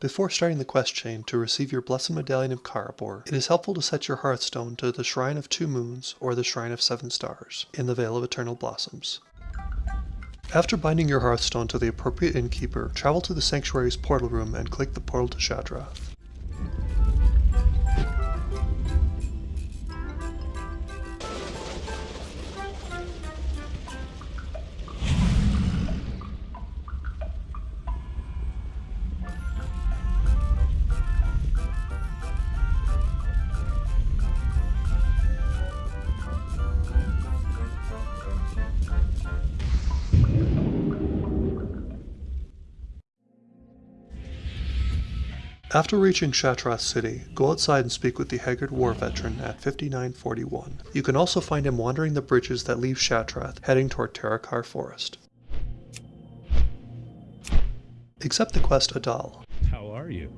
Before starting the quest chain to receive your Blessed Medallion of Karabor, it is helpful to set your Hearthstone to the Shrine of Two Moons or the Shrine of Seven Stars in the Vale of Eternal Blossoms. After binding your Hearthstone to the appropriate innkeeper, travel to the Sanctuary's portal room and click the portal to Shattrath. After reaching Shattrath City, go outside and speak with the Haggard War Veteran at 5941. You can also find him wandering the bridges that leave Shattrath, heading toward Terokkar Forest. Accept the quest Adal. How are you?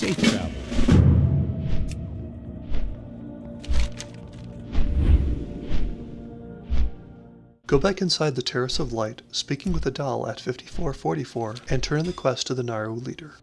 Safe travel. Go back inside the Terrace of Light, speaking with Adal at 5444, and turn in the quest to the Naaru leader.